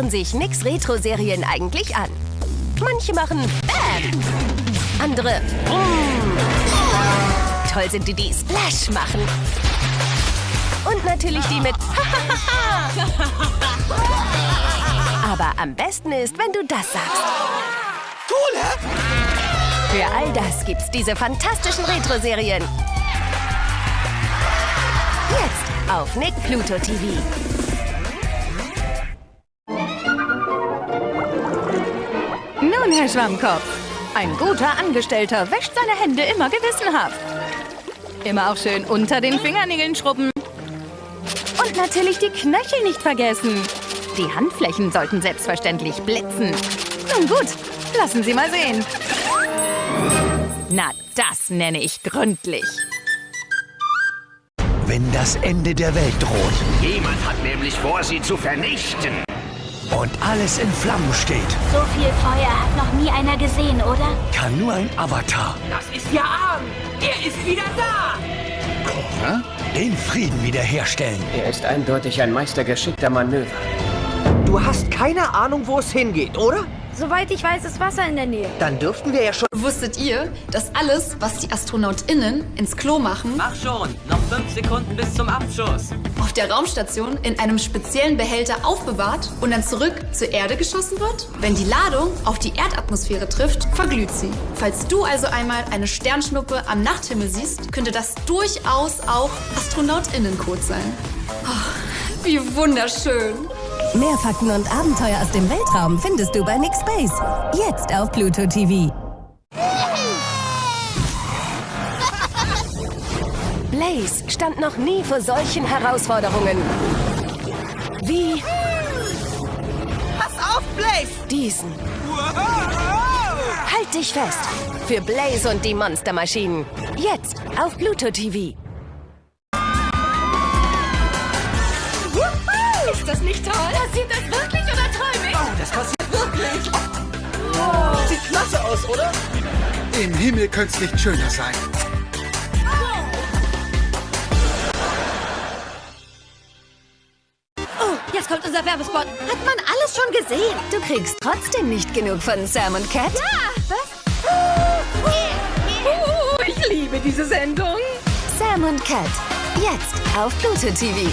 sehen sich Nix Retro-Serien eigentlich an? Manche machen Bam, andere Brumm. Toll sind die, die Splash machen. Und natürlich die mit Aber am besten ist, wenn du das sagst. Cool, hä? Für all das gibt's diese fantastischen Retro-Serien. Jetzt auf Nick Pluto TV. Nun, Herr Schwammkopf, ein guter Angestellter wäscht seine Hände immer gewissenhaft. Immer auch schön unter den Fingernägeln schrubben. Und natürlich die Knöchel nicht vergessen. Die Handflächen sollten selbstverständlich blitzen. Nun gut, lassen Sie mal sehen. Na, das nenne ich gründlich. Wenn das Ende der Welt droht Jemand hat nämlich vor, sie zu vernichten. Und alles in Flammen steht, So viel Feuer hat noch nie einer gesehen, oder? kann nur ein Avatar Das ist ja Arm. Er ist wieder da. den Frieden wiederherstellen. Er ist eindeutig ein Meister geschickter Manöver. Du hast keine Ahnung, wo es hingeht, oder? Soweit ich weiß, ist Wasser in der Nähe. Dann dürften wir ja schon... Wusstet ihr, dass alles, was die AstronautInnen ins Klo machen, Mach schon. Noch fünf Sekunden bis zum Abschuss. auf der Raumstation in einem speziellen Behälter aufbewahrt und dann zurück zur Erde geschossen wird? Wenn die Ladung auf die Erdatmosphäre trifft, verglüht sie. Falls du also einmal eine Sternschnuppe am Nachthimmel siehst, könnte das durchaus auch AstronautInnencode sein. Oh, wie wunderschön. Mehr Fakten und Abenteuer aus dem Weltraum findest du bei Nick Space. Jetzt auf Pluto TV. Blaze stand noch nie vor solchen Herausforderungen. Wie Pass auf, Blaze! diesen. Halt dich fest. Für Blaze und die Monstermaschinen. Jetzt auf Pluto TV. Passiert das wirklich oder träume ich? Das passiert wirklich! Sieht klasse aus, oder? Im Himmel könnte es nicht schöner sein. Oh, jetzt kommt unser Werbespot. Hat man alles schon gesehen? Du kriegst trotzdem nicht genug von Sam und Cat. Oh, ich liebe diese Sendung. Sam und Cat. Jetzt auf Pluto TV.